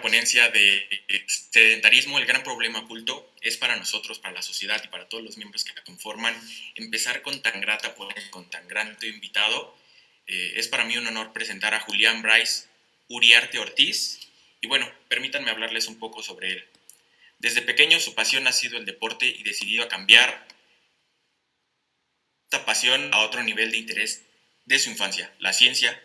ponencia de sedentarismo, el gran problema oculto, es para nosotros, para la sociedad y para todos los miembros que la conforman, empezar con tan grata con tan grato invitado. Eh, es para mí un honor presentar a Julián Bryce Uriarte Ortiz. Y bueno, permítanme hablarles un poco sobre él. Desde pequeño su pasión ha sido el deporte y decidido a cambiar esta pasión a otro nivel de interés de su infancia, la ciencia.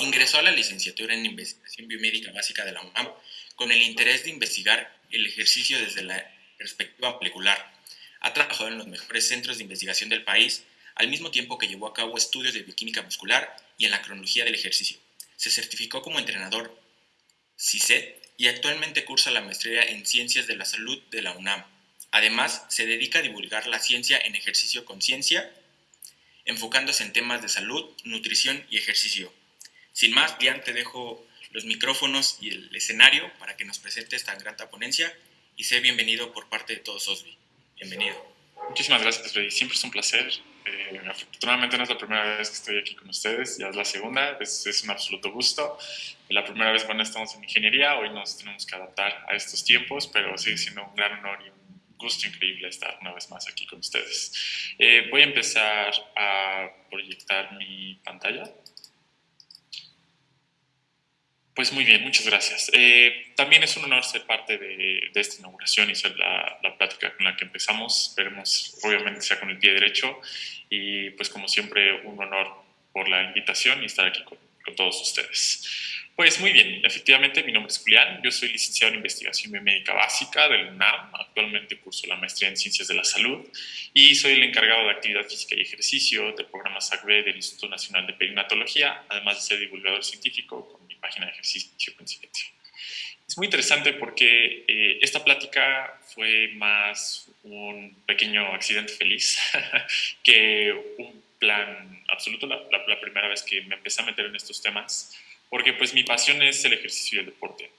Ingresó a la licenciatura en investigación biomédica básica de la UNAM con el interés de investigar el ejercicio desde la perspectiva molecular. Ha trabajado en los mejores centros de investigación del país, al mismo tiempo que llevó a cabo estudios de bioquímica muscular y en la cronología del ejercicio. Se certificó como entrenador CISET y actualmente cursa la maestría en Ciencias de la Salud de la UNAM. Además, se dedica a divulgar la ciencia en ejercicio conciencia, enfocándose en temas de salud, nutrición y ejercicio. Sin más, Dian, te dejo los micrófonos y el escenario para que nos presente esta grata ponencia y sé bienvenido por parte de todos OSBI. Bienvenido. Muchísimas gracias, Freddy. Siempre es un placer. Eh, afortunadamente no es la primera vez que estoy aquí con ustedes, ya es la segunda, es, es, un absoluto gusto. La primera vez cuando estamos en ingeniería, hoy nos tenemos que adaptar a estos tiempos, pero sigue siendo un gran honor y un gusto increíble estar una vez más aquí con ustedes. Eh, voy a empezar a proyectar mi pantalla. Pues muy bien, muchas gracias. Eh, también es un honor ser parte de, de esta inauguración y ser la, la, plática con la que empezamos. Esperemos, obviamente, sea con el pie derecho. Y pues como siempre, un honor por la invitación y estar aquí con, con todos ustedes. Pues muy bien, efectivamente mi nombre es Julián, yo soy licenciado en Investigación Biomédica Básica del UNAM, actualmente curso la maestría en Ciencias de la Salud y soy el encargado de Actividad Física y Ejercicio del programa SACB del Instituto Nacional de Perinatología, además de ser divulgador científico página de ejercicio Coincidencia. Es muy interesante porque eh, esta plática fue más un pequeño accidente feliz que un plan absoluto, la, la, la primera vez que me empecé a meter en estos temas porque pues mi pasión es el ejercicio y el deporte.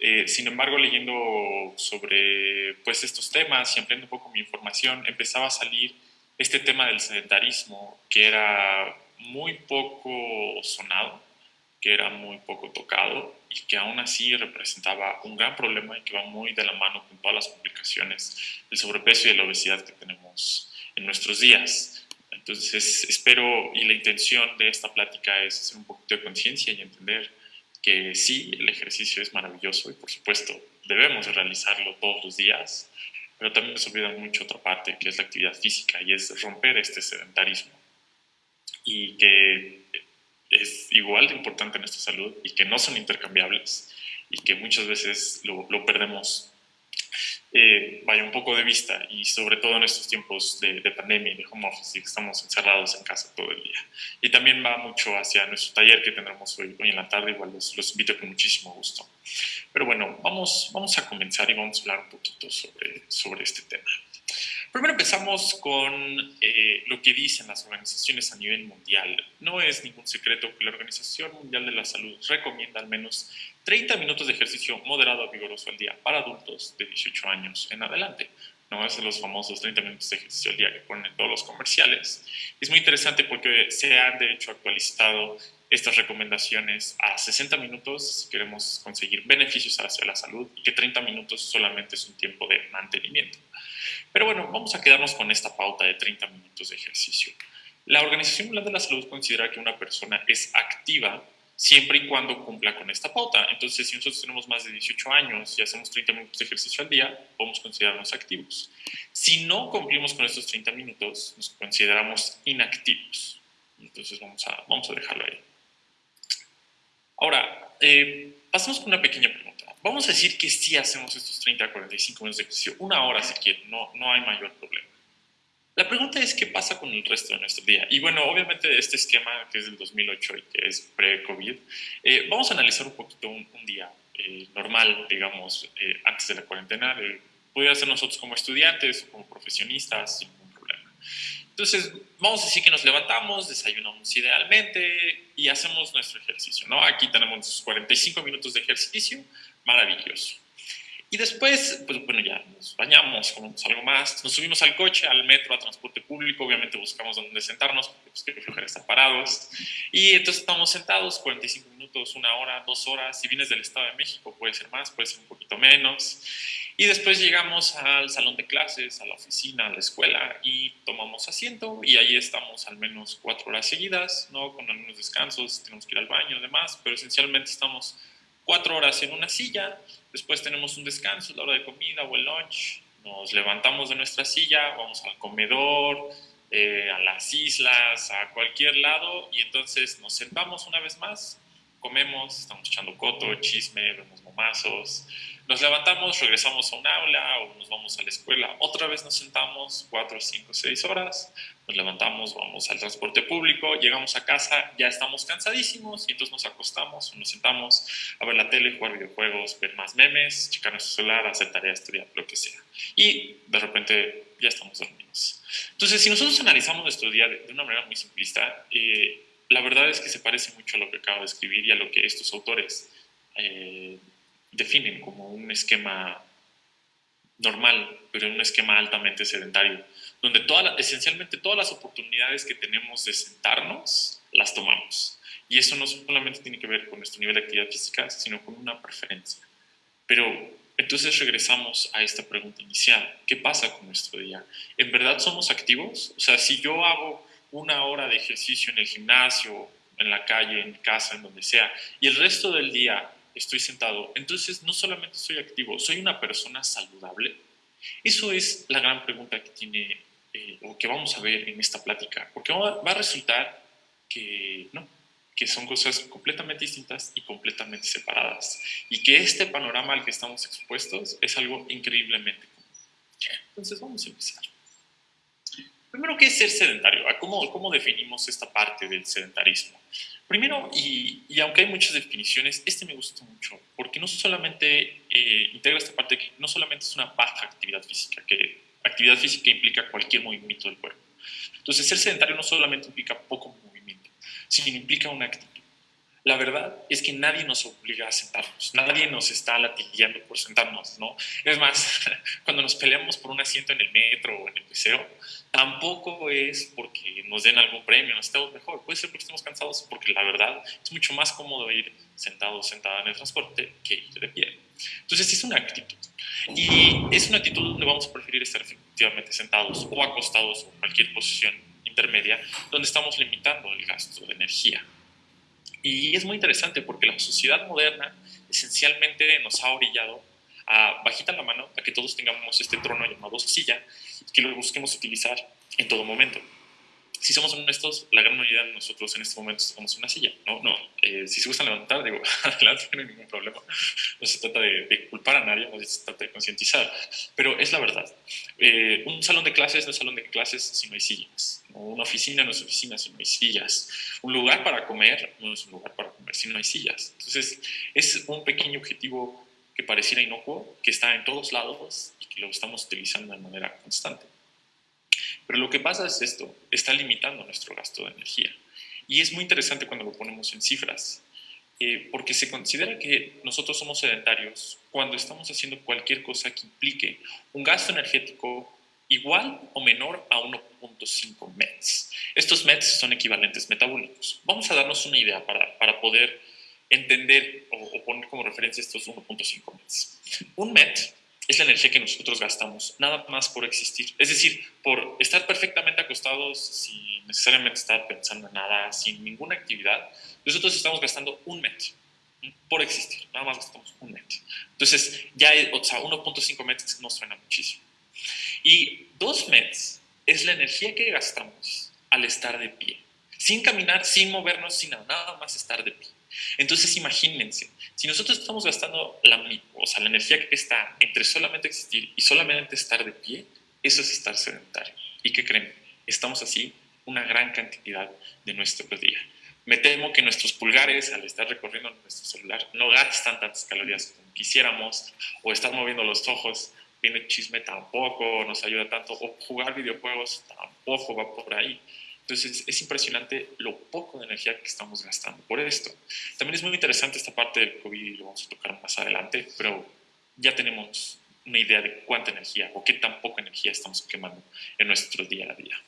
Eh, sin embargo, leyendo sobre pues estos temas y ampliando un poco mi información, empezaba a salir este tema del sedentarismo que era muy poco sonado, que era muy poco tocado y que aún así representaba un gran problema y que va muy de la mano con todas las complicaciones del sobrepeso y la obesidad que tenemos en nuestros días. Entonces, espero y la intención de esta plática es hacer un poquito de conciencia y entender que sí, el ejercicio es maravilloso y por supuesto debemos realizarlo todos los días, pero también se olvida mucho otra parte que es la actividad física y es romper este sedentarismo y que es igual de importante en nuestra salud y que no son intercambiables y que muchas veces lo, lo perdemos eh, vaya un poco de vista y sobre todo en estos tiempos de, de, pandemia y de home office y que estamos encerrados en casa todo el día. Y también va mucho hacia nuestro taller que tendremos hoy, hoy en la tarde, igual los, los, invito con muchísimo gusto. Pero bueno, vamos, vamos a comenzar y vamos a hablar un poquito sobre, sobre este tema. Primero empezamos con eh, lo que dicen las organizaciones a nivel mundial. No es ningún secreto que la Organización Mundial de la Salud recomienda al menos 30 minutos de ejercicio moderado a vigoroso al día para adultos de 18 años en adelante. No es de los famosos 30 minutos de ejercicio al día que ponen todos los comerciales. Es muy interesante porque se han de hecho actualizado estas recomendaciones a 60 minutos si queremos conseguir beneficios hacia la salud y que 30 minutos solamente es un tiempo de mantenimiento. Pero bueno, vamos a quedarnos con esta pauta de 30 minutos de ejercicio. La Organización Mundial de la Salud considera que una persona es activa siempre y cuando cumpla con esta pauta. Entonces, si nosotros tenemos más de 18 años y hacemos 30 minutos de ejercicio al día, podemos considerarnos activos. Si no cumplimos con estos 30 minutos, nos consideramos inactivos. Entonces, vamos a, vamos a dejarlo ahí. Ahora, eh, pasamos con una pequeña pregunta vamos a decir que sí hacemos estos 30 a 45 minutos de ejercicio, una hora si quieren, no, no hay mayor problema. La pregunta es qué pasa con el resto de nuestro día. Y bueno, obviamente este esquema que es del 2008 y que es pre-COVID, eh, vamos a analizar un poquito un, un día eh, normal, digamos, eh, antes de la cuarentena. Puede ser nosotros como estudiantes o como profesionistas, sin ningún problema. Entonces, vamos a decir que nos levantamos, desayunamos idealmente y hacemos nuestro ejercicio, ¿no? Aquí tenemos 45 minutos de ejercicio, maravilloso. Y después, pues bueno, ya nos bañamos, comemos algo más, nos subimos al coche, al metro, a transporte público, obviamente buscamos dónde sentarnos, porque pues que flojera estar parados. Y entonces estamos sentados 45 minutos, una hora, dos horas. Si vienes del Estado de México, puede ser más, puede ser un poquito menos. Y después llegamos al salón de clases, a la oficina, a la escuela y tomamos asiento y ahí estamos al menos cuatro horas seguidas, ¿no? Con algunos descansos, tenemos que ir al baño y demás, pero esencialmente estamos cuatro horas en una silla, después tenemos un descanso, la hora de comida o el lunch, nos levantamos de nuestra silla, vamos al comedor, eh, a las islas, a cualquier lado y entonces nos sentamos una vez más, comemos, estamos echando coto, chisme, vemos momazos, nos levantamos, regresamos a un aula o nos vamos a la escuela. Otra vez nos sentamos cuatro, cinco, seis horas. Nos levantamos, vamos al transporte público, llegamos a casa, ya estamos cansadísimos y entonces nos acostamos o nos sentamos a ver la tele, jugar videojuegos, ver más memes, checar nuestro celular, hacer tareas, estudiar, lo que sea. Y de repente ya estamos dormidos. Entonces, si nosotros analizamos nuestro día de, una manera muy simplista, eh, la verdad es que se parece mucho a lo que acabo de escribir y a lo que estos autores eh, definen como un esquema normal, pero un esquema altamente sedentario, donde toda esencialmente todas las oportunidades que tenemos de sentarnos, las tomamos. Y eso no solamente tiene que ver con nuestro nivel de actividad física, sino con una preferencia. Pero entonces regresamos a esta pregunta inicial. ¿Qué pasa con nuestro día? ¿En verdad somos activos? O sea, si yo hago una hora de ejercicio en el gimnasio, en la calle, en casa, en donde sea, y el resto del día estoy sentado, entonces no solamente soy activo, soy una persona saludable. Eso es la gran pregunta que tiene eh, o que vamos a ver en esta plática, porque va, a resultar que no, que son cosas completamente distintas y completamente separadas, y que este panorama al que estamos expuestos es algo increíblemente común. Entonces vamos a empezar. Primero, ¿qué es ser sedentario? ¿Cómo, cómo definimos esta parte del sedentarismo? Primero, y, aunque hay muchas definiciones, este me gusta mucho, porque no solamente eh, integra esta parte que no solamente es una baja actividad física, que actividad física implica cualquier movimiento del cuerpo. Entonces, ser sedentario no solamente implica poco movimiento, sino implica una actitud. La verdad es que nadie nos obliga a sentarnos, nadie nos está latillando por sentarnos, ¿no? Es más, cuando nos peleamos por un asiento en el metro o en el museo, tampoco es porque nos den algún premio, nos estemos mejor, puede ser porque estemos cansados, porque la verdad es mucho más cómodo ir sentado o sentada en el transporte que ir de pie. Entonces es una actitud. Y es una actitud donde vamos a preferir estar efectivamente sentados o acostados o en cualquier posición intermedia, donde estamos limitando el gasto de energía. Y es muy interesante porque la sociedad moderna esencialmente nos ha orillado a bajita la mano a que todos tengamos este trono llamado silla que lo busquemos utilizar en todo momento. Si somos honestos, la gran mayoría de nosotros en este momento en una silla. No, no. Eh, si se gustan levantar, digo, adelante, no hay ningún problema. No se trata de, culpar a nadie, no se trata de concientizar. Pero es la verdad. Eh, un salón de clases no es salón de clases si no hay sillas. Una oficina no es oficina si no hay sillas. Un lugar para comer no es un lugar para comer si no hay sillas. Entonces, es un pequeño objetivo que pareciera inocuo, que está en todos lados y que lo estamos utilizando de manera constante. Pero lo que pasa es esto, está limitando nuestro gasto de energía. Y es muy interesante cuando lo ponemos en cifras, eh, porque se considera que nosotros somos sedentarios cuando estamos haciendo cualquier cosa que implique un gasto energético igual o menor a 1.5 METs. Estos METs son equivalentes metabólicos. Vamos a darnos una idea para, para poder entender o, poner como referencia estos 1.5 METs. Un MET es la energía que nosotros gastamos, nada más por existir. Es decir, por estar perfectamente acostados sin necesariamente estar pensando en nada, sin ninguna actividad, nosotros estamos gastando un MET por existir, nada más gastamos un MET. Entonces, ya, o sea, 1.5 METs nos suena muchísimo. Y 2 METs es la energía que gastamos al estar de pie, sin caminar, sin movernos, sin nada, nada más estar de pie. Entonces imagínense, si nosotros estamos gastando la, o sea, la energía que está entre solamente existir y solamente estar de pie, eso es estar sedentario. ¿Y qué creen? Estamos así una gran cantidad de nuestro día. Me temo que nuestros pulgares, al estar recorriendo nuestro celular, no gastan tantas calorías como quisiéramos, o estar moviendo los ojos viendo chisme tampoco nos ayuda tanto, o jugar videojuegos tampoco va por ahí. Entonces es impresionante lo poco de energía que estamos gastando por esto. También es muy interesante esta parte del COVID y lo vamos a tocar más adelante, pero ya tenemos una idea de cuánta energía o qué tan poca energía estamos quemando en nuestro día a día.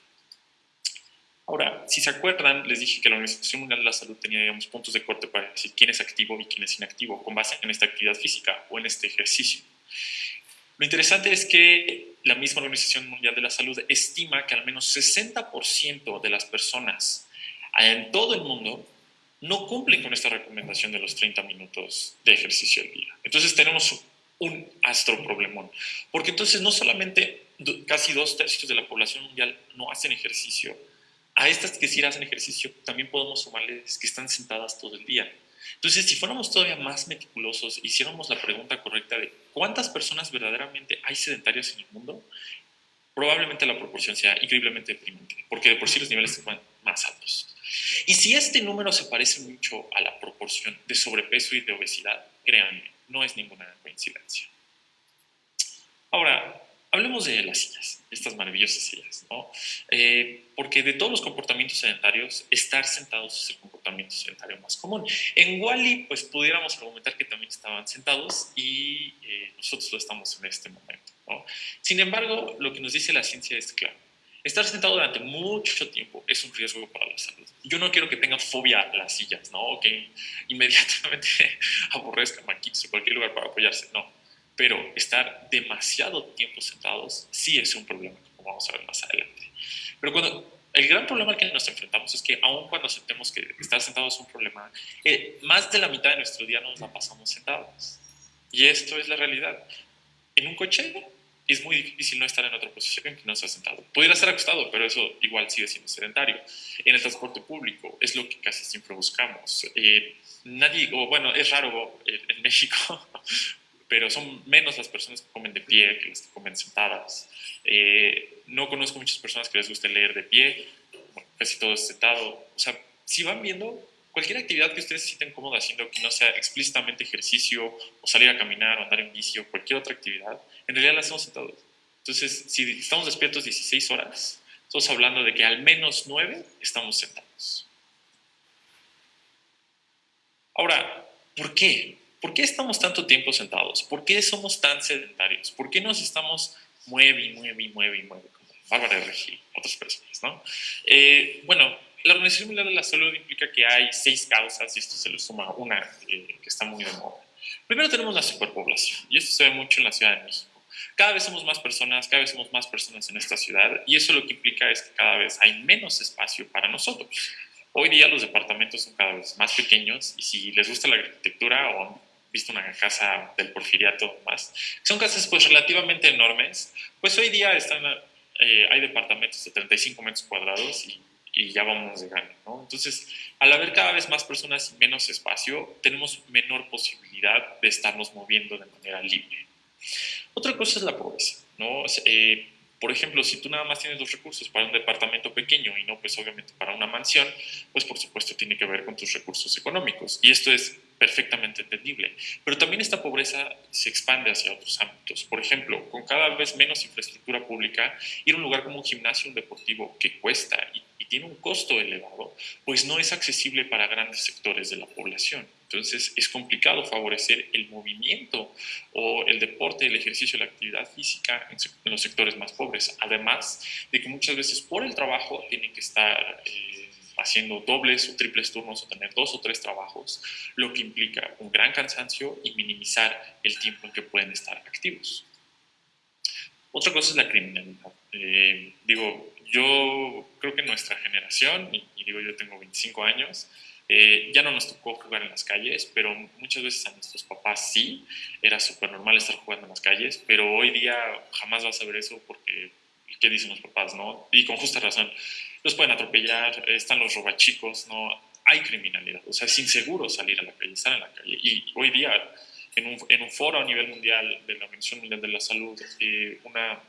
Ahora, si se acuerdan, les dije que la Organización Mundial de la Salud tenía digamos, puntos de corte para decir quién es activo y quién es inactivo con base en esta actividad física o en este ejercicio. Lo interesante es que la misma Organización Mundial de la Salud estima que al menos 60% de las personas en todo el mundo no cumplen con esta recomendación de los 30 minutos de ejercicio al día. Entonces tenemos un astro problemón, porque entonces no solamente casi dos tercios de la población mundial no hacen ejercicio, a estas que sí hacen ejercicio también podemos sumarles que están sentadas todo el día. Entonces, si fuéramos todavía más meticulosos, hiciéramos la pregunta correcta de cuántas personas verdaderamente hay sedentarias en el mundo, probablemente la proporción sea increíblemente deprimente, porque de por sí los niveles están más altos. Y si este número se parece mucho a la proporción de sobrepeso y de obesidad, créanme, no es ninguna coincidencia. Ahora, hablemos de las sillas, estas maravillosas sillas, ¿no? Eh, porque de todos los comportamientos sedentarios, estar sentados es el comportamiento sedentario más común. En Wally, pues pudiéramos argumentar que también estaban sentados y eh, nosotros lo estamos en este momento, ¿no? Sin embargo, lo que nos dice la ciencia es claro. Estar sentado durante mucho tiempo es un riesgo para la salud. Yo no quiero que tengan fobia a las sillas, ¿no? O que inmediatamente aborrezcan maquitos o cualquier lugar para apoyarse, no pero estar demasiado tiempo sentados sí es un problema, como vamos a ver más adelante. Pero cuando el gran problema al que nos enfrentamos es que aun cuando aceptemos que estar sentados es un problema, eh, más de la mitad de nuestro día nos la pasamos sentados. Y esto es la realidad. En un coche es muy difícil no estar en otra posición que no estar sentado. Pudiera estar acostado, pero eso igual sigue siendo sedentario. En el transporte público es lo que casi siempre buscamos. Eh, nadie, o bueno, es raro eh, en México pero son menos las personas que comen de pie que las que comen sentadas. Eh, no conozco muchas personas que les guste leer de pie, casi todo es sentado. O sea, si van viendo, cualquier actividad que ustedes se sienten cómodos haciendo, que no sea explícitamente ejercicio o salir a caminar o andar en bici o cualquier otra actividad, en realidad la hacemos sentados. Entonces, si estamos despiertos 16 horas, estamos hablando de que al menos 9 estamos sentados. Ahora, ¿por qué? ¿Por qué estamos tanto tiempo sentados? ¿Por qué somos tan sedentarios? ¿Por qué nos estamos mueve y mueve y mueve y mueve? Como Bárbara Regil, otras personas, ¿no? Eh, bueno, la Organización Mundial de la Salud implica que hay seis causas y esto se le suma una eh, que está muy de moda. Primero tenemos la superpoblación y esto se ve mucho en la Ciudad de México. Cada vez somos más personas, cada vez somos más personas en esta ciudad y eso lo que implica es que cada vez hay menos espacio para nosotros. Hoy día los departamentos son cada vez más pequeños y si les gusta la arquitectura o visto una casa del porfiriato más, son casas pues relativamente enormes, pues hoy día están, eh, hay departamentos de 35 metros cuadrados y, y ya vamos de gana, ¿no? Entonces, al haber cada vez más personas y menos espacio, tenemos menor posibilidad de estarnos moviendo de manera libre. Otra cosa es la pobreza, ¿no? Eh, por ejemplo, si tú nada más tienes dos recursos para un departamento pequeño y no, pues obviamente para una mansión, pues por supuesto tiene que ver con tus recursos económicos. Y esto es perfectamente entendible. Pero también esta pobreza se expande hacia otros ámbitos. Por ejemplo, con cada vez menos infraestructura pública, ir a un lugar como un gimnasio deportivo que cuesta y, y tiene un costo elevado, pues no es accesible para grandes sectores de la población. Entonces es complicado favorecer el movimiento o el deporte, el ejercicio, la actividad física en, los sectores más pobres. Además de que muchas veces por el trabajo tienen que estar eh, haciendo dobles o triples turnos o tener dos o tres trabajos, lo que implica un gran cansancio y minimizar el tiempo en que pueden estar activos. Otra cosa es la criminalidad. Eh, digo, yo creo que nuestra generación, y digo yo tengo 25 años, eh, ya no nos tocó jugar en las calles, pero muchas veces a nuestros papás sí, era súper normal estar jugando en las calles, pero hoy día jamás vas a ver eso porque, ¿qué dicen los papás? no? Y con justa razón, los pueden atropellar, están los robachicos, ¿no? Hay criminalidad, o sea, es inseguro salir a la calle, estar en la calle. Y hoy día, en un, en un foro a nivel mundial de la Organización Mundial de la Salud, eh, una,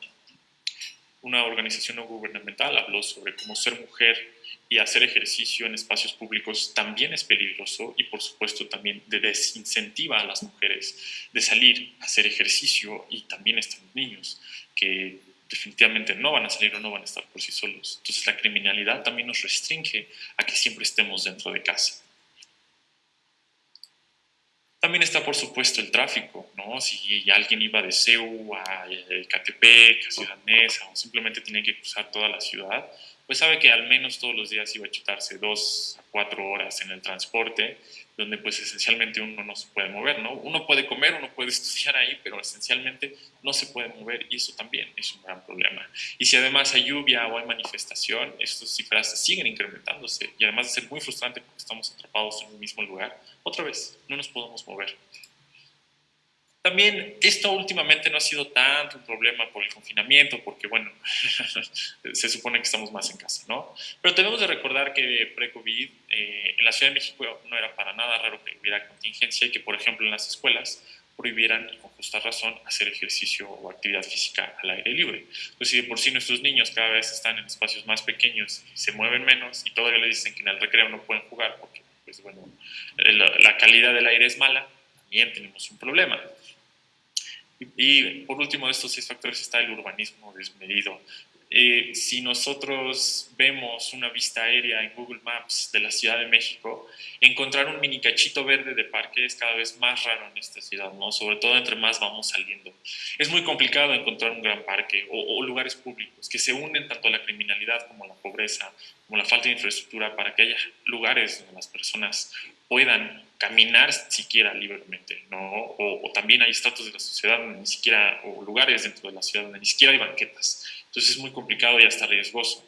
una organización no gubernamental habló sobre cómo ser mujer y hacer ejercicio en espacios públicos también es peligroso y por supuesto también desincentiva a las mujeres de salir a hacer ejercicio y también están los niños que definitivamente no van a salir o no van a estar por sí solos. Entonces la criminalidad también nos restringe a que siempre estemos dentro de casa. También está, por supuesto, el tráfico, ¿no? Si alguien iba de CEU a Catepec, a Ciudad Neza, o simplemente tenía que cruzar toda la ciudad, pues sabe que al menos todos los días iba a chutarse dos a cuatro horas en el transporte, donde pues esencialmente uno no se puede mover, ¿no? Uno puede comer, uno puede estudiar ahí, pero esencialmente no se puede mover y eso también es un gran problema. Y si además hay lluvia o hay manifestación, estas cifras siguen incrementándose y además de ser muy frustrante porque estamos atrapados en el mismo lugar, otra vez, no nos podemos mover. También esto últimamente no ha sido tanto un problema por el confinamiento, porque bueno, se supone que estamos más en casa, ¿no? Pero tenemos de recordar que pre-COVID eh, en la Ciudad de México no era para nada raro que hubiera contingencia y que, por ejemplo, en las escuelas prohibieran, y con justa razón, hacer ejercicio o actividad física al aire libre. Pues si de por sí nuestros niños cada vez están en espacios más pequeños se mueven menos y todavía les dicen que en el recreo no pueden jugar porque, pues bueno, la calidad del aire es mala, también tenemos un problema. Y, por último de estos seis factores está el urbanismo desmedido. Eh, si nosotros vemos una vista aérea en Google Maps de la Ciudad de México, encontrar un mini cachito verde de parque es cada vez más raro en esta ciudad, ¿no? sobre todo entre más vamos saliendo. Es muy complicado encontrar un gran parque o, o lugares públicos que se unen tanto a la criminalidad como a la pobreza, como a la falta de infraestructura, para que haya lugares donde las personas puedan caminar siquiera libremente, ¿no? O, también hay estatus de la sociedad donde ni siquiera, o lugares dentro de la ciudad donde ni siquiera hay banquetas. Entonces es muy complicado y hasta riesgoso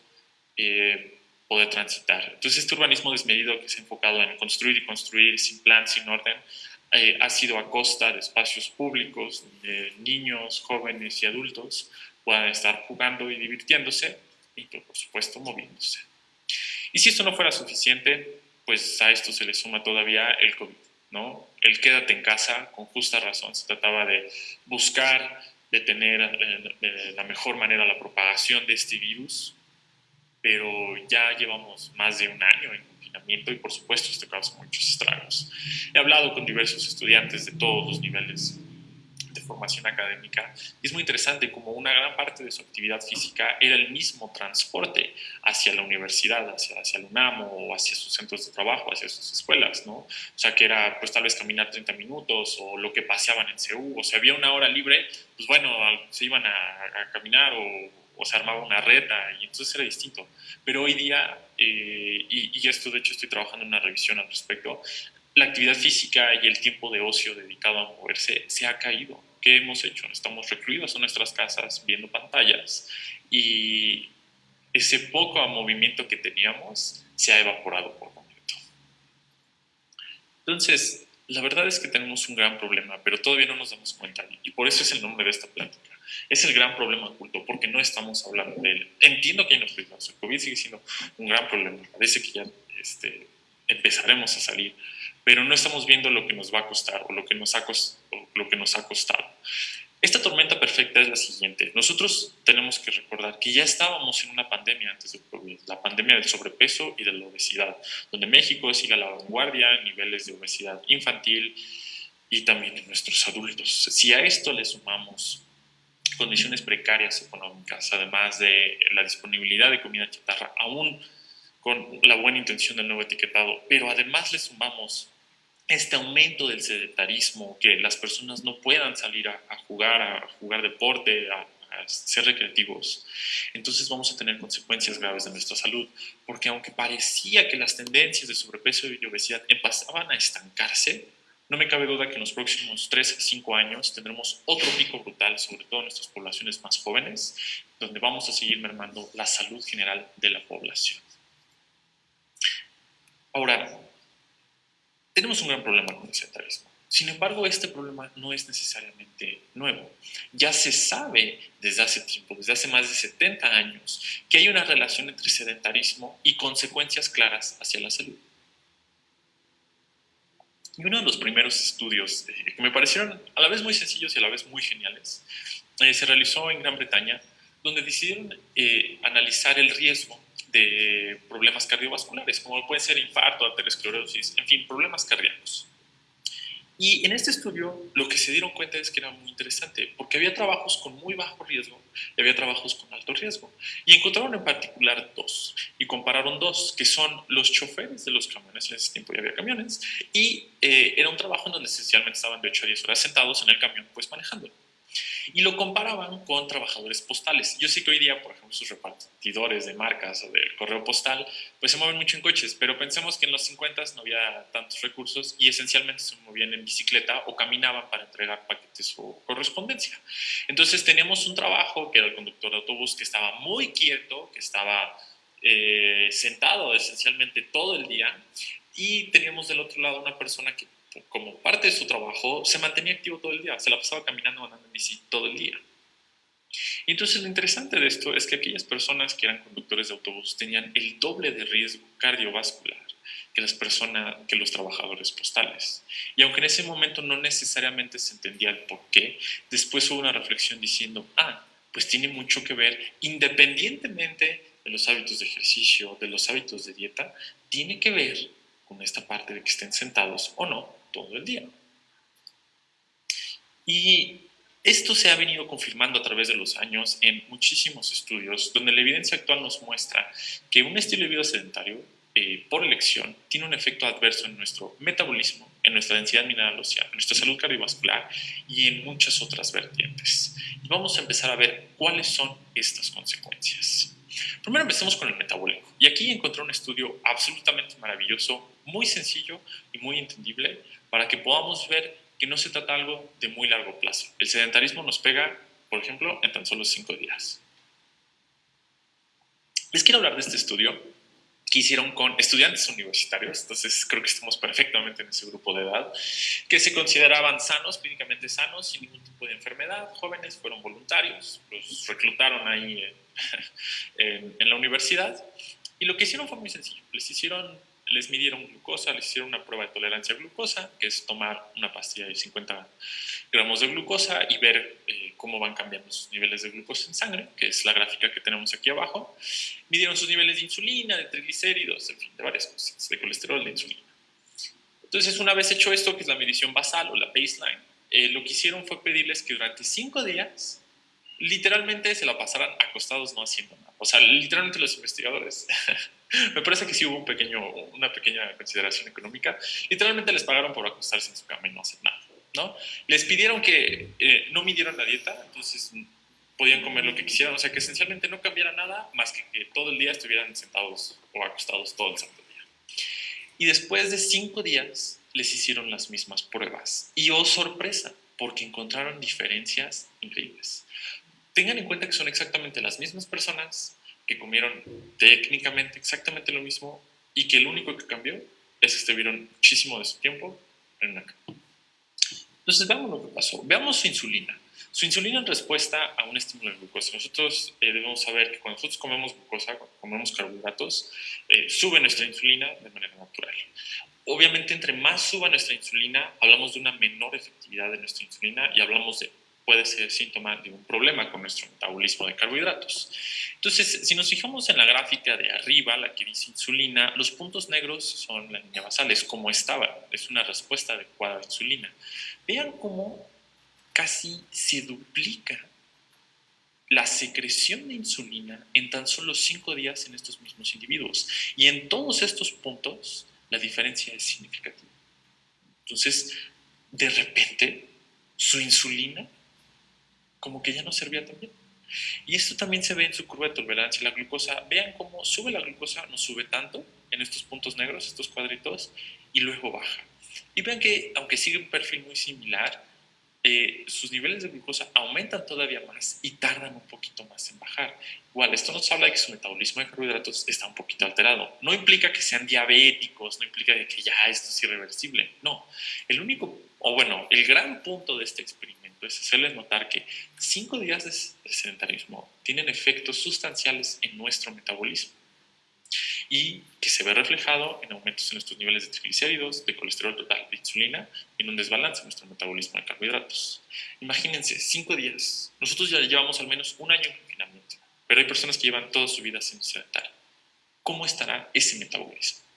eh, poder transitar. Entonces este urbanismo desmedido que se ha enfocado en construir y construir sin plan, sin orden, eh, ha sido a costa de espacios públicos donde niños, jóvenes y adultos puedan estar jugando y divirtiéndose y por supuesto moviéndose. Y si esto no fuera suficiente, pues a esto se le suma todavía el COVID, ¿no? El quédate en casa, con justa razón, se trataba de buscar detener eh, de la mejor manera la propagación de este virus, pero ya llevamos más de un año en confinamiento y por supuesto esto causa muchos estragos. He hablado con diversos estudiantes de todos los niveles formación académica, es muy interesante como una gran parte de su actividad física era el mismo transporte hacia la universidad, hacia, hacia el UNAM o hacia sus centros de trabajo, hacia sus escuelas, ¿no? O sea, que era pues tal vez caminar 30 minutos o lo que paseaban en CEU, o si había una hora libre, pues bueno, se iban a, caminar o, o, se armaba una reta y entonces era distinto. Pero hoy día, eh, y, y esto de hecho estoy trabajando en una revisión al respecto, la actividad física y el tiempo de ocio dedicado a moverse se ha caído. ¿Qué hemos hecho? Estamos recluidos en nuestras casas viendo pantallas y ese poco movimiento que teníamos se ha evaporado por completo. Entonces, la verdad es que tenemos un gran problema, pero todavía no nos damos cuenta y por eso es el nombre de esta plática. Es el gran problema oculto, porque no estamos hablando de él. Entiendo que hay problemas, el COVID sigue siendo un gran problema, parece que ya este, empezaremos a salir, pero no estamos viendo lo que nos va a costar o lo que nos ha, lo que nos ha costado. Esta tormenta perfecta es la siguiente. Nosotros tenemos que recordar que ya estábamos en una pandemia antes del COVID, la pandemia del sobrepeso y de la obesidad, donde México sigue a la vanguardia en niveles de obesidad infantil y también en nuestros adultos. Si a esto le sumamos condiciones precarias económicas, además de la disponibilidad de comida chatarra, aún con la buena intención del nuevo etiquetado, pero además le sumamos este aumento del sedentarismo, que las personas no puedan salir a, jugar, a jugar deporte, a, ser recreativos, entonces vamos a tener consecuencias graves de nuestra salud, porque aunque parecía que las tendencias de sobrepeso y obesidad empezaban a estancarse, no me cabe duda que en los próximos 3 a 5 años tendremos otro pico brutal, sobre todo en nuestras poblaciones más jóvenes, donde vamos a seguir mermando la salud general de la población. Ahora, tenemos un gran problema con el sedentarismo. Sin embargo, este problema no es necesariamente nuevo. Ya se sabe desde hace tiempo, desde hace más de 70 años, que hay una relación entre sedentarismo y consecuencias claras hacia la salud. Y uno de los primeros estudios eh, que me parecieron a la vez muy sencillos y a la vez muy geniales, eh, se realizó en Gran Bretaña, donde decidieron eh, analizar el riesgo de problemas cardiovasculares, como puede ser infarto, arteriosclerosis, en fin, problemas cardíacos. Y en este estudio lo que se dieron cuenta es que era muy interesante, porque había trabajos con muy bajo riesgo y había trabajos con alto riesgo. Y encontraron en particular dos, y compararon dos, que son los choferes de los camiones, en ese tiempo ya había camiones, y eh, era un trabajo en donde esencialmente estaban de 8 a 10 horas sentados en el camión, pues manejando y lo comparaban con trabajadores postales. Yo sé que hoy día, por ejemplo, sus repartidores de marcas o del correo postal, pues se mueven mucho en coches, pero pensemos que en los 50 no había tantos recursos y esencialmente se movían en bicicleta o caminaban para entregar paquetes o correspondencia. Entonces teníamos un trabajo que era el conductor de autobús que estaba muy quieto, que estaba eh, sentado esencialmente todo el día y teníamos del otro lado una persona que como parte de su trabajo, se mantenía activo todo el día, se la pasaba caminando, andando en bici todo el día. Y entonces lo interesante de esto es que aquellas personas que eran conductores de autobús tenían el doble de riesgo cardiovascular que las personas, que los trabajadores postales. Y aunque en ese momento no necesariamente se entendía el por qué, después hubo una reflexión diciendo, ah, pues tiene mucho que ver, independientemente de los hábitos de ejercicio, de los hábitos de dieta, tiene que ver con esta parte de que estén sentados o no todo el día. Y esto se ha venido confirmando a través de los años en muchísimos estudios, donde la evidencia actual nos muestra que un estilo de vida sedentario, eh, por elección, tiene un efecto adverso en nuestro metabolismo, en nuestra densidad mineral ósea, en nuestra salud cardiovascular y en muchas otras vertientes. Y vamos a empezar a ver cuáles son estas consecuencias. Primero empecemos con el metabólico. Y aquí encontré un estudio absolutamente maravilloso, muy sencillo y muy entendible, para que podamos ver que no se trata algo de muy largo plazo. El sedentarismo nos pega, por ejemplo, en tan solo cinco días. Les quiero hablar de este estudio que hicieron con estudiantes universitarios, entonces creo que estamos perfectamente en ese grupo de edad, que se consideraban sanos, clínicamente sanos, sin ningún tipo de enfermedad, jóvenes, fueron voluntarios, los reclutaron ahí en, en la universidad, y lo que hicieron fue muy sencillo, les hicieron les midieron glucosa, les hicieron una prueba de tolerancia a glucosa, que es tomar una pastilla de 50 gramos de glucosa y ver eh, cómo van cambiando sus niveles de glucosa en sangre, que es la gráfica que tenemos aquí abajo. Midieron sus niveles de insulina, de triglicéridos, en fin, de varias cosas, de colesterol, de insulina. Entonces, una vez hecho esto, que es la medición basal o la baseline, eh, lo que hicieron fue pedirles que durante cinco días literalmente se la pasaran acostados no haciendo nada. O sea, literalmente los investigadores, me parece que sí hubo un pequeño, una pequeña consideración económica, literalmente les pagaron por acostarse en su cama y no hacer nada. ¿no? Les pidieron que eh, no midieran la dieta, entonces podían comer lo que quisieran, o sea, que esencialmente no cambiara nada más que que todo el día estuvieran sentados o acostados todo el santo día. Y después de cinco días les hicieron las mismas pruebas. Y oh sorpresa, porque encontraron diferencias increíbles tengan en cuenta que son exactamente las mismas personas que comieron técnicamente exactamente lo mismo y que el único que cambió es que estuvieron muchísimo de su tiempo en una cama. Entonces, veamos lo que pasó. Veamos su insulina. Su insulina en respuesta a un estímulo de glucosa. Nosotros eh, debemos saber que cuando nosotros comemos glucosa, cuando comemos carbohidratos, eh, sube nuestra insulina de manera natural. Obviamente, entre más suba nuestra insulina, hablamos de una menor efectividad de nuestra insulina y hablamos de puede ser síntoma de un problema con nuestro metabolismo de carbohidratos. Entonces, si nos fijamos en la gráfica de arriba, la que dice insulina, los puntos negros son la línea basal, es como estaba, es una respuesta adecuada a insulina. Vean cómo casi se duplica la secreción de insulina en tan solo cinco días en estos mismos individuos. Y en todos estos puntos, la diferencia es significativa. Entonces, de repente, su insulina como que ya no servía tan bien. Y esto también se ve en su curva de tolerancia. La glucosa, vean cómo sube la glucosa, no sube tanto en estos puntos negros, estos cuadritos, y luego baja. Y vean que, aunque sigue un perfil muy similar, eh, sus niveles de glucosa aumentan todavía más y tardan un poquito más en bajar. Igual, esto nos habla de que su metabolismo de carbohidratos está un poquito alterado. No implica que sean diabéticos, no implica que ya esto es irreversible. No, el único, o bueno, el gran punto de este experimento es hacerles notar que cinco días de sedentarismo tienen efectos sustanciales en nuestro metabolismo y que se ve reflejado en aumentos en nuestros niveles de triglicéridos, de colesterol total, de insulina y en un desbalance en nuestro metabolismo de carbohidratos. Imagínense, cinco días. Nosotros ya llevamos al menos un año en confinamiento, pero hay personas que llevan toda su vida siendo sedentario. ¿Cómo estará ese metabolismo?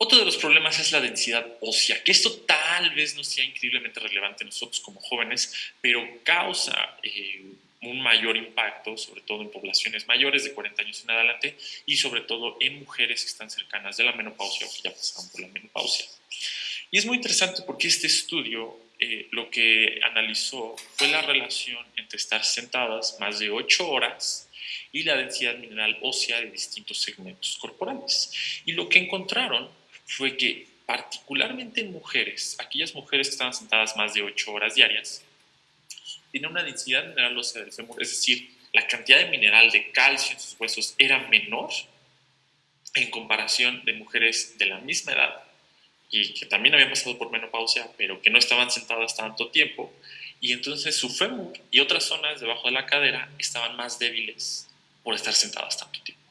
Otro de los problemas es la densidad ósea, que esto tal vez no sea increíblemente relevante nosotros como jóvenes, pero causa eh, un mayor impacto, sobre todo en poblaciones mayores de 40 años en adelante y sobre todo en mujeres que están cercanas de la menopausia o que ya pasaron por la menopausia. Y es muy interesante porque este estudio eh, lo que analizó fue la relación entre estar sentadas más de 8 horas y la densidad mineral ósea de distintos segmentos corporales. Y lo que encontraron fue que particularmente en mujeres, aquellas mujeres que estaban sentadas más de 8 horas diarias, tiene una densidad mineral ósea del fémur, es decir, la cantidad de mineral de calcio en sus huesos era menor en comparación de mujeres de la misma edad y que también habían pasado por menopausia, pero que no estaban sentadas tanto tiempo, y entonces su fémur y otras zonas debajo de la cadera estaban más débiles por estar sentadas tanto tiempo.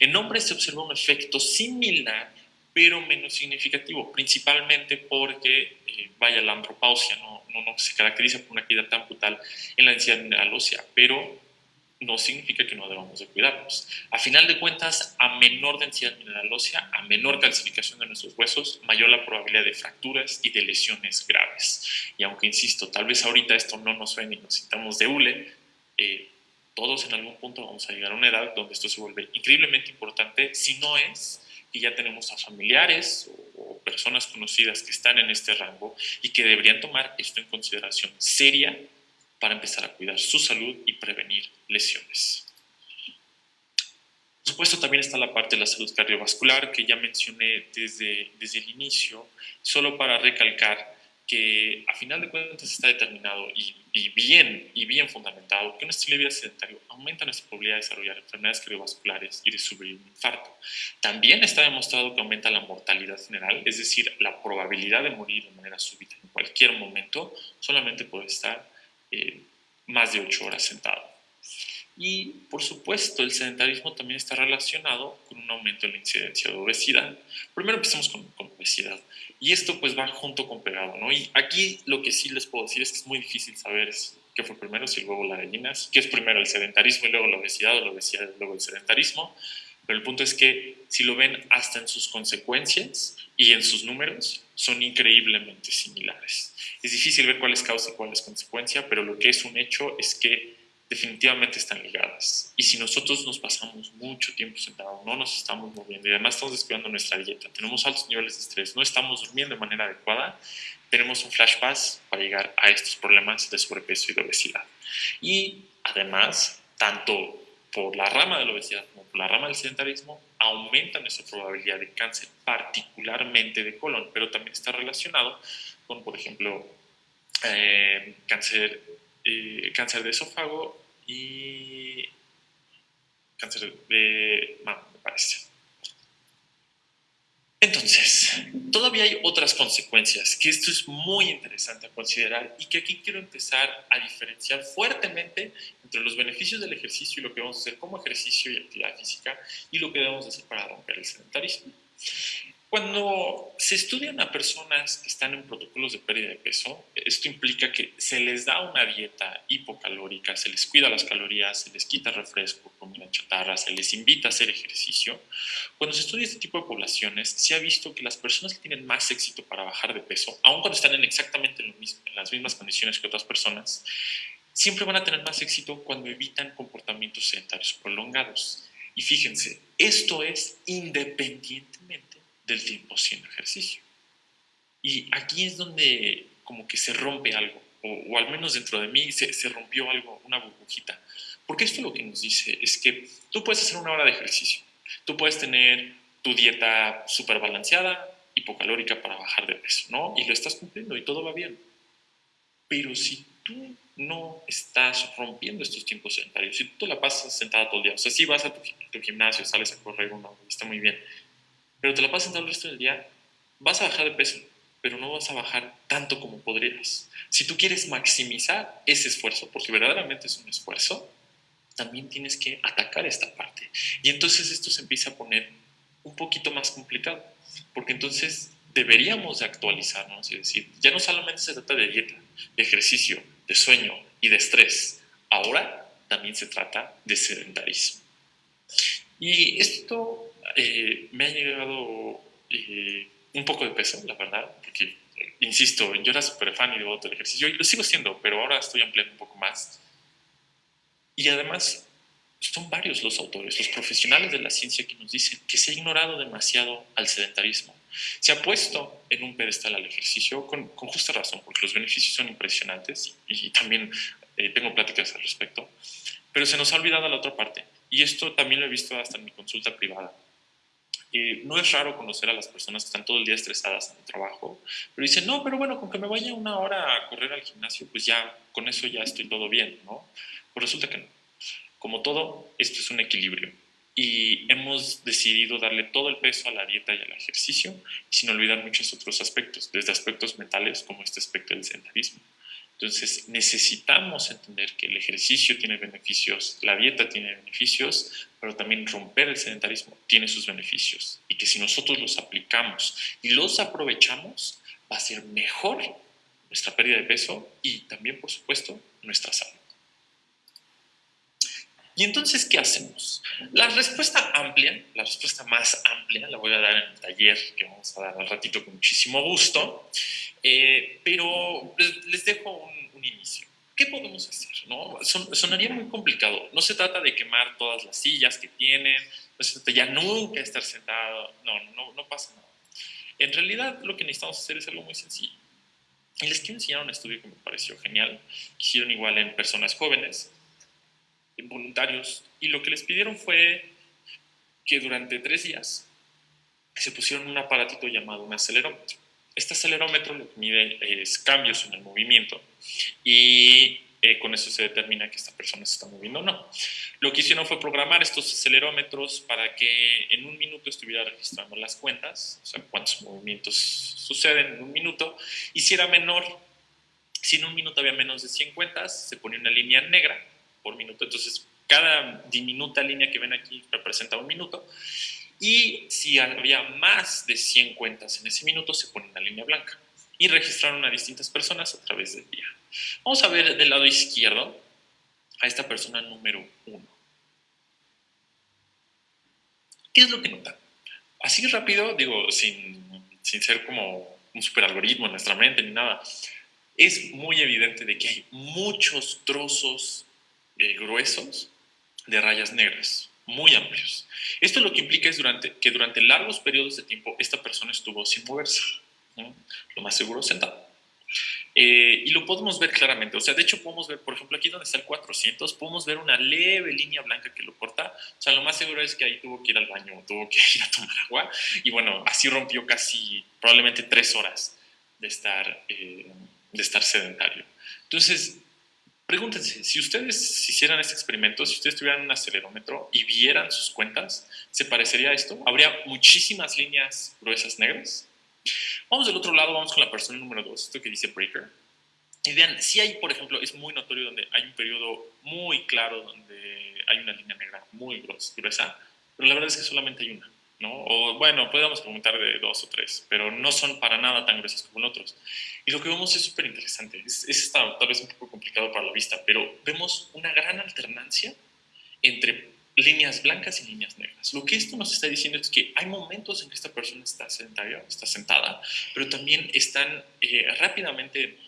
En hombres se observa un efecto similar, pero menos significativo, principalmente porque, eh, vaya, la andropausia no, no, no, se caracteriza por una caída tan brutal en la densidad mineral ósea, pero no significa que no debamos de cuidarnos. A final de cuentas, a menor densidad mineral ósea, a menor calcificación de nuestros huesos, mayor la probabilidad de fracturas y de lesiones graves. Y aunque insisto, tal vez ahorita esto no nos suene y nos sintamos de hule, eh, todos en algún punto vamos a llegar a una edad donde esto se vuelve increíblemente importante, si no es que ya tenemos a familiares o personas conocidas que están en este rango y que deberían tomar esto en consideración seria para empezar a cuidar su salud y prevenir lesiones. Por supuesto, también está la parte de la salud cardiovascular que ya mencioné desde, desde el inicio, solo para recalcar que a final de cuentas está determinado y, bien, y bien fundamentado que un estilo de vida sedentario aumenta nuestra probabilidad de desarrollar enfermedades cardiovasculares y de sufrir un infarto. También está demostrado que aumenta la mortalidad general, es decir, la probabilidad de morir de manera súbita en cualquier momento, solamente por estar eh, más de ocho horas sentado. Y por supuesto, el sedentarismo también está relacionado con un aumento en la incidencia de obesidad. Primero empecemos con, con, obesidad. Y esto pues va junto con pegado, ¿no? Y aquí lo que sí les puedo decir es que es muy difícil saber qué fue primero, si luego la gallina, qué es primero el sedentarismo y luego la obesidad o la obesidad y luego el sedentarismo. Pero el punto es que si lo ven hasta en sus consecuencias y en sus números, son increíblemente similares. Es difícil ver cuál es causa y cuál es consecuencia, pero lo que es un hecho es que definitivamente están ligadas. Y si nosotros nos pasamos mucho tiempo sentados, no nos estamos moviendo y además estamos descuidando nuestra dieta, tenemos altos niveles de estrés, no estamos durmiendo de manera adecuada, tenemos un flash pass para llegar a estos problemas de sobrepeso y de obesidad. Y además, tanto por la rama de la obesidad como por la rama del sedentarismo, aumenta nuestra probabilidad de cáncer, particularmente de colon, pero también está relacionado con, por ejemplo, eh, cáncer, eh, cáncer de esófago y cáncer de mama, me parece. Entonces, todavía hay otras consecuencias, que esto es muy interesante a considerar y que aquí quiero empezar a diferenciar fuertemente entre los beneficios del ejercicio y lo que vamos a hacer como ejercicio y actividad física y lo que debemos hacer para romper el sedentarismo. Cuando se estudian a personas que están en protocolos de pérdida de peso, esto implica que se les da una dieta hipocalórica, se les cuida las calorías, se les quita refresco, comida chatarra, se les invita a hacer ejercicio. Cuando se estudia este tipo de poblaciones, se ha visto que las personas que tienen más éxito para bajar de peso, aun cuando están en exactamente lo mismo, en las mismas condiciones que otras personas, siempre van a tener más éxito cuando evitan comportamientos sedentarios prolongados. Y fíjense, esto es independientemente del tiempo sin ejercicio. Y aquí es donde como que se rompe algo, o, al menos dentro de mí se, se, rompió algo, una burbujita. Porque esto lo que nos dice es que tú puedes hacer una hora de ejercicio, tú puedes tener tu dieta súper balanceada, hipocalórica para bajar de peso, ¿no? Y lo estás cumpliendo y todo va bien. Pero si tú no estás rompiendo estos tiempos sedentarios, si tú te la pasas sentada todo el día, o sea, si vas a tu, tu gimnasio, sales a correr una está muy bien, pero te la pasas sentado el resto del día, vas a bajar de peso, pero no vas a bajar tanto como podrías. Si tú quieres maximizar ese esfuerzo, porque verdaderamente es un esfuerzo, también tienes que atacar esta parte. Y entonces esto se empieza a poner un poquito más complicado, porque entonces deberíamos de actualizarnos y decir, ya no solamente se trata de dieta, de ejercicio, de sueño y de estrés, ahora también se trata de sedentarismo. Y esto eh, me ha llegado eh, un poco de peso, la verdad, porque, insisto, yo era súper fan y devoto del ejercicio, y lo sigo siendo, pero ahora estoy ampliando un poco más. Y además, son varios los autores, los profesionales de la ciencia que nos dicen que se ha ignorado demasiado al sedentarismo. Se ha puesto en un pedestal al ejercicio con, justa razón, porque los beneficios son impresionantes y, también eh, tengo pláticas al respecto, pero se nos ha olvidado la otra parte. Y esto también lo he visto hasta en mi consulta privada. Eh, no es raro conocer a las personas que están todo el día estresadas en el trabajo, pero dicen, no, pero bueno, con que me vaya una hora a correr al gimnasio, pues ya, con eso ya estoy todo bien, ¿no? Pues resulta que no. Como todo, esto es un equilibrio y hemos decidido darle todo el peso a la dieta y al ejercicio, sin olvidar muchos otros aspectos, desde aspectos mentales como este aspecto del sedentarismo. Entonces, necesitamos entender que el ejercicio tiene beneficios, la dieta tiene beneficios, pero también romper el sedentarismo tiene sus beneficios y que si nosotros los aplicamos y los aprovechamos, va a ser mejor nuestra pérdida de peso y también, por supuesto, nuestra salud. Y entonces, ¿qué hacemos? La respuesta amplia, la respuesta más amplia, la voy a dar en el taller que vamos a dar al ratito con muchísimo gusto, eh, pero les, dejo un, inicio. ¿Qué podemos hacer? No? sonaría muy complicado. No se trata de quemar todas las sillas que tienen, no se trata ya nunca estar sentado, no, no, no pasa nada. En realidad, lo que necesitamos hacer es algo muy sencillo. Y les quiero enseñar un estudio que me pareció genial. Hicieron igual en personas jóvenes voluntarios y lo que les pidieron fue que durante tres días se pusieron un aparatito llamado un acelerómetro. Este acelerómetro lo mide es cambios en el movimiento y eh, con eso se determina que esta persona se está moviendo o no. Lo que hicieron fue programar estos acelerómetros para que en un minuto estuviera registrando las cuentas, o sea, cuántos movimientos suceden en un minuto, y si era menor, si en un minuto había menos de 100 cuentas, se ponía una línea negra por minuto. Entonces, cada diminuta línea que ven aquí representa un minuto. Y si había más de 100 cuentas en ese minuto, se pone una línea blanca. Y registraron a distintas personas a través del día. Vamos a ver del lado izquierdo a esta persona número uno. ¿Qué es lo que nota? Así rápido, digo, sin, sin ser como un super algoritmo en nuestra mente ni nada, es muy evidente de que hay muchos trozos eh, gruesos de rayas negras, muy amplios. Esto lo que implica es durante, que durante largos periodos de tiempo esta persona estuvo sin moverse, lo más seguro sentado. Eh, y lo podemos ver claramente, o sea, de hecho podemos ver, por ejemplo, aquí donde está el 400, podemos ver una leve línea blanca que lo corta, o sea, lo más seguro es que ahí tuvo que ir al baño, tuvo que ir a tomar agua, y bueno, así rompió casi, probablemente tres horas de estar, eh, de estar sedentario. Entonces, Pregúntense, si ustedes hicieran este experimento, si ustedes tuvieran un acelerómetro y vieran sus cuentas, ¿se parecería a esto? ¿Habría muchísimas líneas gruesas negras? Vamos del otro lado, vamos con la persona número 2, esto que dice Breaker. Y vean, si hay, por ejemplo, es muy notorio donde hay un periodo muy claro donde hay una línea negra muy gruesa, pero la verdad es que solamente hay una. ¿No? O bueno, podemos preguntar de dos o tres, pero no son para nada tan gruesas como los otros. Y lo que vemos es súper interesante. Es, es tal vez un poco complicado para la vista, pero vemos una gran alternancia entre líneas blancas y líneas negras. Lo que esto nos está diciendo es que hay momentos en que esta persona está sedentaria, está sentada, pero también están eh, rápidamente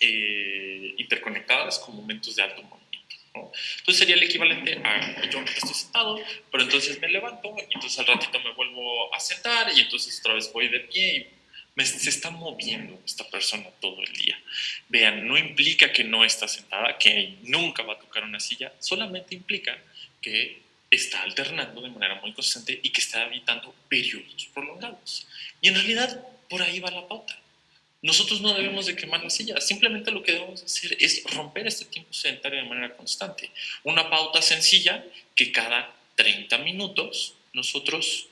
eh, interconectadas con momentos de alto movimiento. Entonces sería el equivalente a yo estoy sentado, pero entonces me levanto y entonces al ratito me vuelvo a sentar y entonces otra vez voy de pie y me, se está moviendo esta persona todo el día. Vean, no implica que no está sentada, que nunca va a tocar una silla, solamente implica que está alternando de manera muy constante y que está evitando periodos prolongados. Y en realidad por ahí va la pauta. Nosotros no debemos de quemar la silla, simplemente lo que debemos hacer es romper este tiempo sedentario de manera constante. Una pauta sencilla que cada 30 minutos nosotros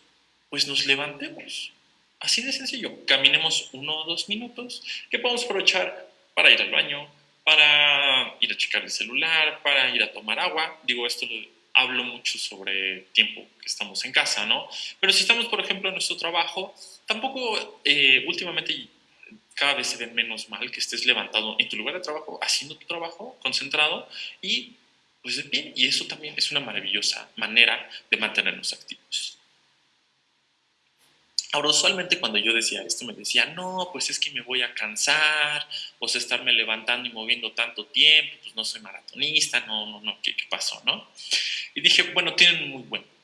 pues nos levantemos. Así de sencillo, caminemos uno o dos minutos que podemos aprovechar para ir al baño, para ir a checar el celular, para ir a tomar agua. Digo, esto lo hablo mucho sobre tiempo que estamos en casa, ¿no? Pero si estamos, por ejemplo, en nuestro trabajo, tampoco eh, últimamente cada vez se ve menos mal que estés levantado en tu lugar de trabajo, haciendo tu trabajo, concentrado y pues pie. Y eso también es una maravillosa manera de mantenernos activos. Ahora, usualmente cuando yo decía esto, me decía, no, pues es que me voy a cansar, o sea, estarme levantando y moviendo tanto tiempo, pues no soy maratonista, no, no, no, ¿qué, qué pasó, no? Y dije, bueno, tienen un muy buen.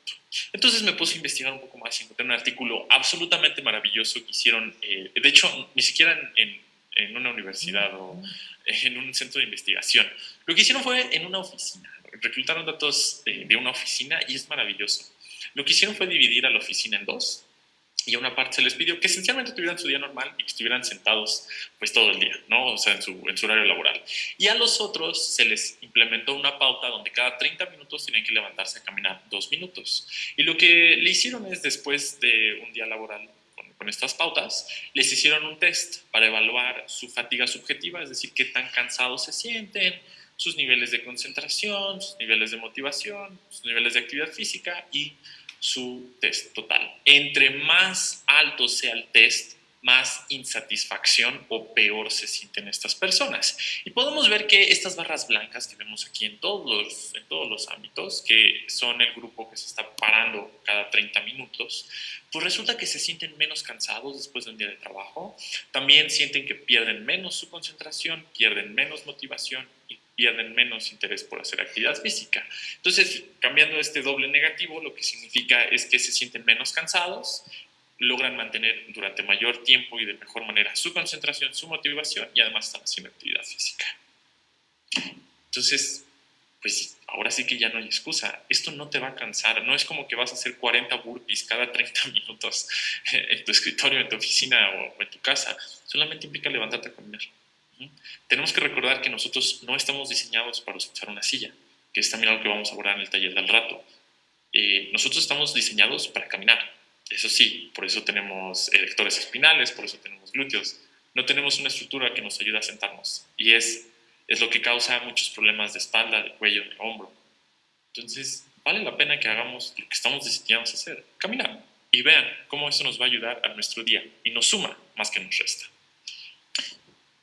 Entonces me puse a investigar un poco más y encontré un artículo absolutamente maravilloso que hicieron, eh, de hecho, ni siquiera en, en, una universidad o en un centro de investigación. Lo que hicieron fue en una oficina, reclutaron datos de, de una oficina y es maravilloso. Lo que hicieron fue dividir a la oficina en dos y a una parte se les pidió que esencialmente tuvieran su día normal y que estuvieran sentados pues todo el día, ¿no? O sea, en su, en su horario laboral. Y a los otros se les implementó una pauta donde cada 30 minutos tienen que levantarse a caminar dos minutos. Y lo que le hicieron es después de un día laboral con, con estas pautas, les hicieron un test para evaluar su fatiga subjetiva, es decir, qué tan cansados se sienten, sus niveles de concentración, sus niveles de motivación, sus niveles de actividad física y su test total. Entre más alto sea el test, más insatisfacción o peor se sienten estas personas. Y podemos ver que estas barras blancas que vemos aquí en todos los, en todos los ámbitos, que son el grupo que se está parando cada 30 minutos, pues resulta que se sienten menos cansados después de un día de trabajo, también sienten que pierden menos su concentración, pierden menos motivación pierden menos interés por hacer actividad física. Entonces, cambiando este doble negativo, lo que significa es que se sienten menos cansados, logran mantener durante mayor tiempo y de mejor manera su concentración, su motivación y además están haciendo actividad física. Entonces, pues ahora sí que ya no hay excusa. Esto no te va a cansar. No es como que vas a hacer 40 burpees cada 30 minutos en tu escritorio, en tu oficina o en tu casa. Solamente implica levantarte a caminar. Tenemos que recordar que nosotros no estamos diseñados para usar una silla, que es también algo que vamos a abordar en el taller del rato. Eh, nosotros estamos diseñados para caminar. Eso sí, por eso tenemos erectores espinales, por eso tenemos glúteos. No tenemos una estructura que nos ayude a sentarnos. Y es, es lo que causa muchos problemas de espalda, de cuello, de hombro. Entonces, vale la pena que hagamos lo que estamos diseñados a hacer, caminar. Y vean cómo eso nos va a ayudar a nuestro día y nos suma más que nos resta.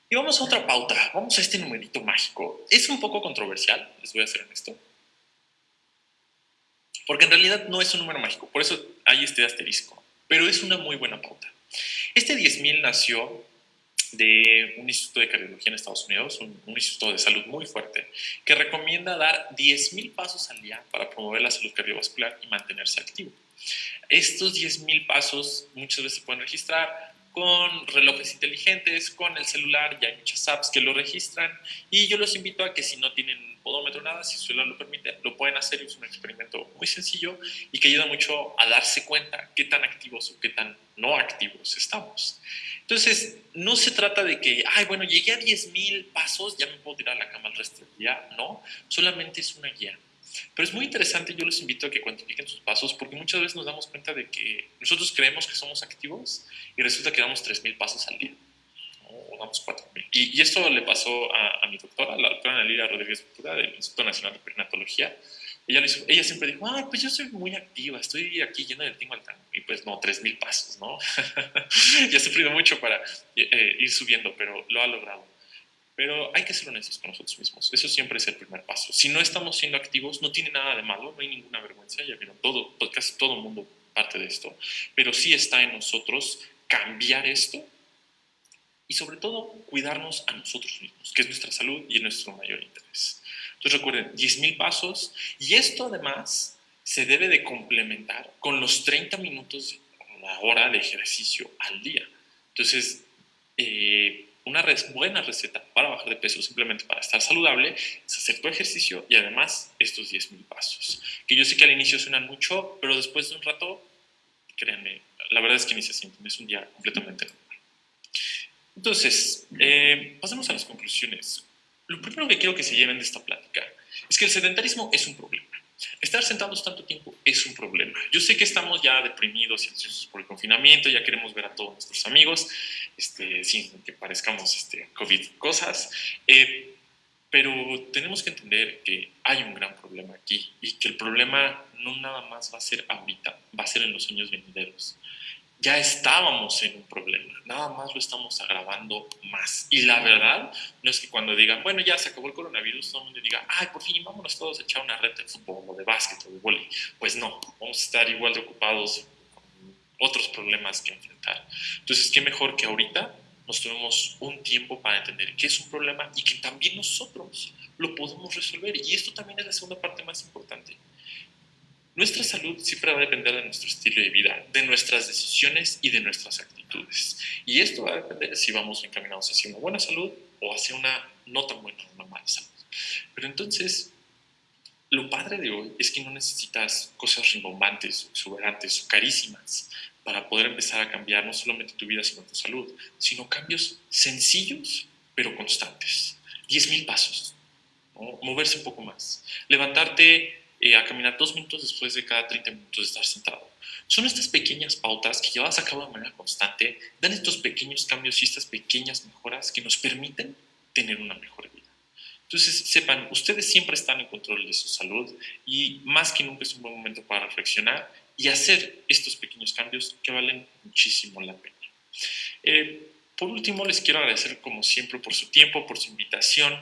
Y vamos a otra pauta, vamos a este numerito mágico. Es un poco controversial, les voy a ser honesto. Porque en realidad no es un número mágico, por eso hay este asterisco. Pero es una muy buena pauta. Este 10.000 nació de un instituto de cardiología en Estados Unidos, un, un instituto de salud muy fuerte, que recomienda dar 10.000 pasos al día para promover la salud cardiovascular y mantenerse activo. Estos 10.000 pasos muchas veces se pueden registrar con relojes inteligentes, con el celular, ya hay muchas apps que lo registran y yo los invito a que si no tienen podómetro nada, si su celular lo permite, lo pueden hacer, es un experimento muy sencillo y que ayuda mucho a darse cuenta qué tan activos o qué tan no activos estamos. Entonces, no se trata de que, ay, bueno, llegué a 10.000 pasos, ya me puedo tirar a la cama el resto del día, no, solamente es una guía pero es muy interesante, yo les invito a que cuantifiquen sus pasos, porque muchas veces nos damos cuenta de que nosotros creemos que somos activos y resulta que damos 3.000 pasos al día, o damos 4.000. Y, y, esto le pasó a, a, mi doctora, la doctora Analia Rodríguez Ventura, del Instituto Nacional de Perinatología. Ella, hizo, ella siempre dijo, ah, pues yo soy muy activa, estoy aquí lleno del tingo al tango. Y pues no, 3.000 pasos, ¿no? ya ha sufrido mucho para eh, ir subiendo, pero lo ha logrado. Pero hay que ser honestos con nosotros mismos. Eso siempre es el primer paso. Si no estamos siendo activos, no tiene nada de malo, no hay ninguna vergüenza. Ya vieron, todo, casi todo el mundo parte de esto. Pero sí está en nosotros cambiar esto y sobre todo cuidarnos a nosotros mismos, que es nuestra salud y es nuestro mayor interés. Entonces recuerden, 10.000 pasos y esto además se debe de complementar con los 30 minutos, la hora de ejercicio al día. Entonces, eh, una buena receta para bajar de peso, simplemente para estar saludable, es hacer tu ejercicio y además estos 10.000 pasos. Que yo sé que al inicio suenan mucho, pero después de un rato, créanme, la verdad es que ni se sienten, es un día completamente normal. Entonces, eh, pasemos a las conclusiones. Lo primero que quiero que se lleven de esta plática es que el sedentarismo es un problema. Estar sentados tanto tiempo es un problema. Yo sé que estamos ya deprimidos y ansiosos por el confinamiento, ya queremos ver a todos nuestros amigos, este, sin que parezcamos este, COVID cosas, eh, pero tenemos que entender que hay un gran problema aquí y que el problema no nada más va a ser ahorita, va a ser en los años venideros ya estábamos en un problema, nada más lo estamos agravando más. Y la verdad no es que cuando digan, bueno, ya se acabó el coronavirus, todo el mundo diga, ay, por fin, vámonos todos a echar una red de fútbol o de básquet o de vóley. Pues no, vamos a estar igual de ocupados otros problemas que enfrentar. Entonces, qué mejor que ahorita nos tomemos un tiempo para entender qué es un problema y que también nosotros lo podemos resolver. Y esto también es la segunda parte más importante. Nuestra salud siempre va a depender de nuestro estilo de vida, de nuestras decisiones y de nuestras actitudes. Y esto va a depender si vamos encaminados hacia una buena salud o hacia una no tan buena, una mala salud. Pero entonces, lo padre de hoy es que no necesitas cosas rimbombantes, exuberantes o carísimas para poder empezar a cambiar no solamente tu vida, sino tu salud, sino cambios sencillos pero constantes. 10.000 pasos, moverse un poco más, levantarte eh, a caminar dos minutos después de cada 30 minutos de estar sentado. Son estas pequeñas pautas que llevadas a cabo de manera constante, dan estos pequeños cambios y estas pequeñas mejoras que nos permiten tener una mejor vida. Entonces, sepan, ustedes siempre están en control de su salud y más que nunca es un buen momento para reflexionar y hacer estos pequeños cambios que valen muchísimo la pena. Eh, por último, les quiero agradecer como siempre por su tiempo, por su invitación.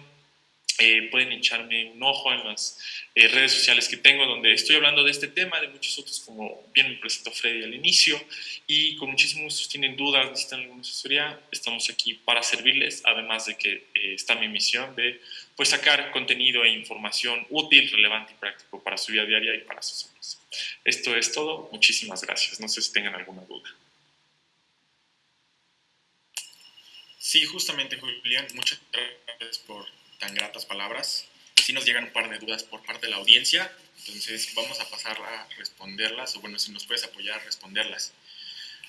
Eh, pueden echarme un ojo en las eh, redes sociales que tengo donde estoy hablando de este tema, de muchos otros, como bien me presentó Freddy al inicio, y con muchísimos gusto tienen dudas, necesitan alguna asesoría, estamos aquí para servirles, además de que eh, está mi misión de pues, sacar contenido e información útil, relevante y práctico para su vida diaria y para sus hombres. Esto es todo, muchísimas gracias, no sé si tengan alguna duda. Sí, justamente Julián, muchas gracias por tan gratas palabras. Si nos llegan un par de dudas por parte de la audiencia, entonces vamos a pasar a responderlas, o bueno, si nos puedes apoyar a responderlas.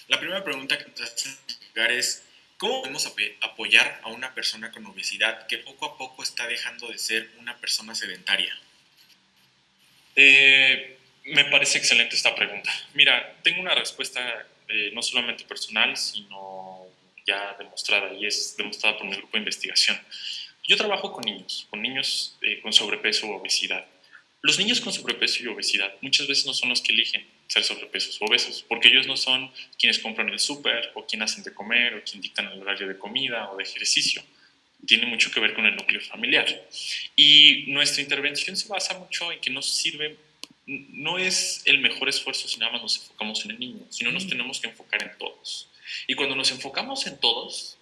La primera pregunta que nos hacen llegar es, ¿cómo podemos apoyar a una persona con obesidad que poco a poco está dejando de ser una persona sedentaria? Eh, me parece excelente esta pregunta. Mira, tengo una respuesta eh, no solamente personal, sino ya demostrada, y es demostrada por mi grupo de investigación. Yo trabajo con niños, con niños eh, con sobrepeso o obesidad. Los niños con sobrepeso y obesidad muchas veces no son los que eligen ser sobrepesos o obesos, porque ellos no son quienes compran el súper o quienes hacen de comer o quien dictan el horario de comida o de ejercicio. Tiene mucho que ver con el núcleo familiar. Y nuestra intervención se basa mucho en que nos sirve, no es el mejor esfuerzo si nada más nos enfocamos en el niño, sino nos tenemos que enfocar en todos. Y cuando nos enfocamos en todos,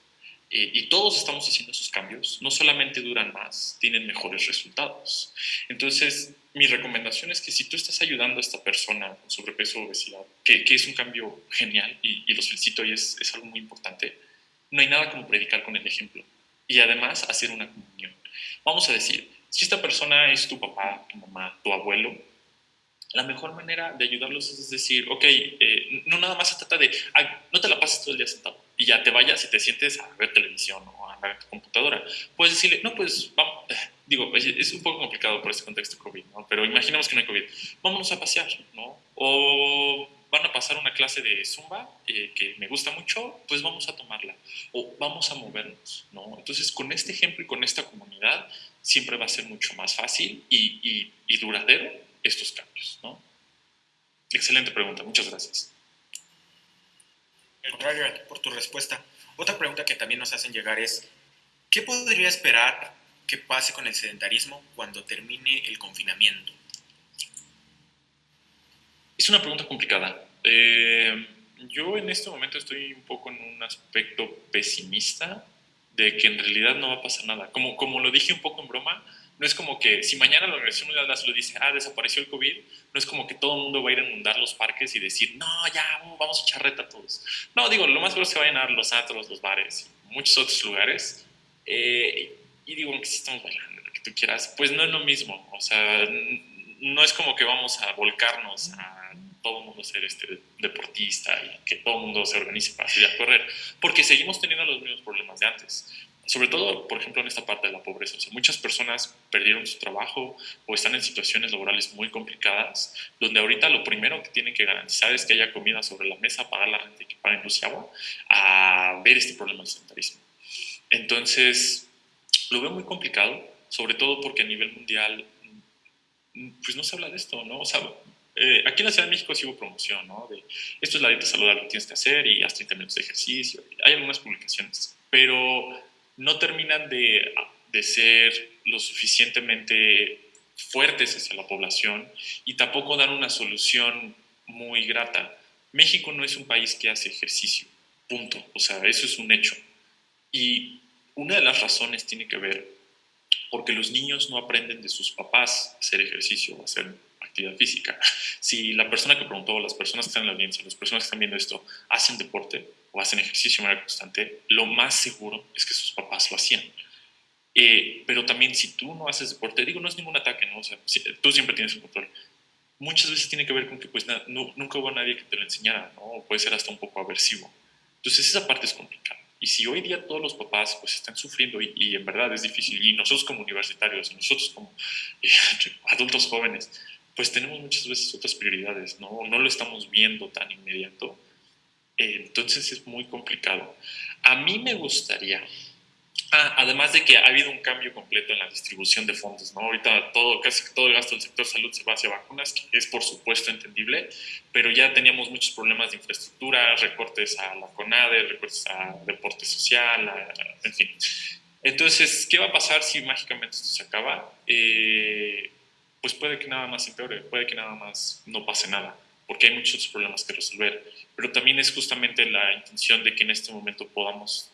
eh, y todos estamos haciendo esos cambios, no solamente duran más, tienen mejores resultados. Entonces, mi recomendación es que si tú estás ayudando a esta persona con sobrepeso o obesidad, que, que es un cambio genial y, y los felicito y es, es, algo muy importante, no hay nada como predicar con el ejemplo y además hacer una comunión. Vamos a decir, si esta persona es tu papá, tu mamá, tu abuelo, la mejor manera de ayudarlos es decir, ok, eh, no nada más se trata de, no te la pases todo el día sentado y ya te vayas y te sientes a ver televisión o a andar en tu computadora. Puedes decirle, no, pues vamos, digo, es un poco complicado por este contexto COVID, ¿no? Pero imaginemos que no hay COVID. Vámonos a pasear, ¿no? O van a pasar una clase de zumba eh, que me gusta mucho, pues vamos a tomarla. O vamos a movernos, ¿no? Entonces, con este ejemplo y con esta comunidad, siempre va a ser mucho más fácil y, y, y duradero estos cambios, ¿no? Excelente pregunta, muchas gracias por tu respuesta. Otra pregunta que también nos hacen llegar es, ¿qué podría esperar que pase con el sedentarismo cuando termine el confinamiento? Es una pregunta complicada. Eh, yo en este momento estoy un poco en un aspecto pesimista de que en realidad no va a pasar nada. Como, como lo dije un poco en broma, no es como que si mañana la Organización Mundial de la Salud dice, ah, desapareció el COVID, no es como que todo el mundo va a ir a inundar los parques y decir, no, ya, vamos a echar reta todos. No, digo, lo más seguro es que vayan a los antros, los bares, muchos otros lugares. Eh, y digo, aunque sí estamos bailando, lo que tú quieras, pues no es lo mismo. O sea, no es como que vamos a volcarnos a todo el mundo ser este deportista y que todo el mundo se organice para salir a correr, porque seguimos teniendo los mismos problemas de antes sobre todo, por ejemplo, en esta parte de la pobreza. Muchas personas perdieron su trabajo o están en situaciones laborales muy complicadas, donde ahorita lo primero que tienen que garantizar es que haya comida sobre la mesa, pagar la renta y que paguen luz y agua, a ver este problema del sedentarismo. Entonces, lo veo muy complicado, sobre todo porque a nivel mundial, pues no se habla de esto, ¿no? O sea, eh, aquí en la Ciudad de México sí hubo promoción, ¿no? De esto es la dieta saludable que tienes que hacer y haz 30 minutos de ejercicio. Hay algunas publicaciones, pero no terminan de, ser lo suficientemente fuertes hacia la población y tampoco dan una solución muy grata. México no es un país que hace ejercicio, punto. O sea, eso es un hecho. Y una de las razones tiene que ver porque los niños no aprenden de sus papás a hacer ejercicio, a hacer actividad física. Si la persona que preguntó, las personas que están en la audiencia, las personas que están viendo esto, hacen deporte o hacen ejercicio de manera constante, lo más seguro es que sus papás lo hacían. Eh, pero también si tú no haces deporte, digo, no es ningún ataque, ¿no? O sea, tú siempre tienes el control. Muchas veces tiene que ver con que pues no, nunca hubo nadie que te lo enseñara, ¿no? O puede ser hasta un poco aversivo. Entonces esa parte es complicada. Y si hoy día todos los papás pues están sufriendo y, en verdad es difícil, y nosotros como universitarios, nosotros como eh, adultos jóvenes, pues tenemos muchas veces otras prioridades, ¿no? No lo estamos viendo tan inmediato. Entonces es muy complicado. A mí me gustaría, ah, además de que ha habido un cambio completo en la distribución de fondos, ¿no? Ahorita todo, casi todo el gasto del sector salud se va hacia vacunas, que es por supuesto entendible, pero ya teníamos muchos problemas de infraestructura, recortes a la CONADE, recortes a deporte social, en fin. Entonces, ¿qué va a pasar si mágicamente esto se acaba? Eh, pues puede que nada más empeore, puede que nada más no pase nada, porque hay muchos problemas que resolver. Pero también es justamente la intención de que en este momento podamos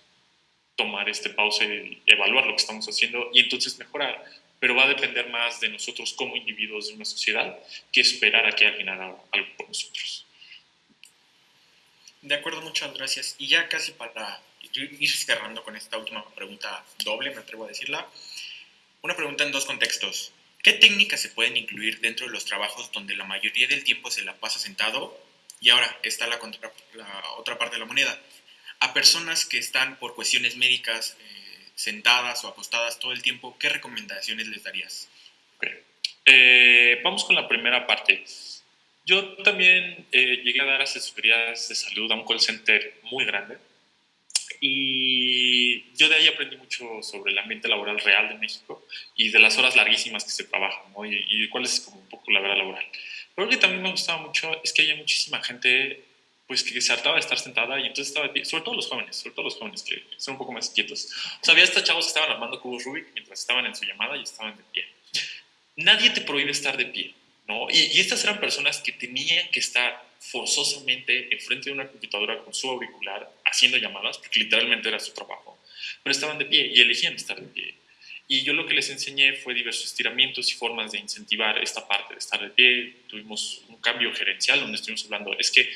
tomar este pausa y evaluar lo que estamos haciendo y entonces mejorar. Pero va a depender más de nosotros como individuos de una sociedad que esperar a que alguien haga algo por nosotros. De acuerdo, muchas gracias. Y ya casi para ir cerrando con esta última pregunta doble, me atrevo a decirla. Una pregunta en dos contextos. ¿Qué técnicas se pueden incluir dentro de los trabajos donde la mayoría del tiempo se la pasa sentado? Y ahora está la, otra parte de la moneda. A personas que están por cuestiones médicas eh, sentadas o acostadas todo el tiempo, ¿qué recomendaciones les darías? Eh, vamos con la primera parte. Yo también eh, llegué a dar asesorías de salud a un call center muy grande y yo de ahí aprendí mucho sobre el ambiente laboral real de México y de las horas larguísimas que se trabajan, ¿no? y, cuál es como un poco la verdad laboral. Pero lo que también me gustaba mucho es que había muchísima gente pues que se hartaba de estar sentada y entonces estaba sobre todo los jóvenes, sobre todo los jóvenes que son un poco más quietos. O sea, había hasta chavos que estaban armando cubos Rubik mientras estaban en su llamada y estaban de pie. Nadie te prohíbe estar de pie, ¿no? Y, y estas eran personas que tenían que estar forzosamente enfrente de una computadora con su auricular haciendo llamadas, porque literalmente era su trabajo, pero estaban de pie y elegían estar de pie. Y yo lo que les enseñé fue diversos estiramientos y formas de incentivar esta parte de estar de pie. Tuvimos un cambio gerencial donde estuvimos hablando, es que